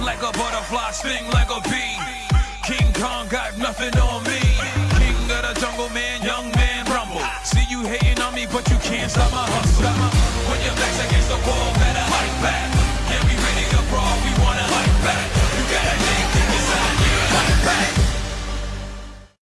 like a butterfly, sting like a bee. King Kong got nothing on me. King of the jungle, man, young man, rumble. See you hating on me, but you can't stop my hustle.